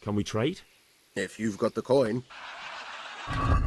Can we trade? If you've got the coin.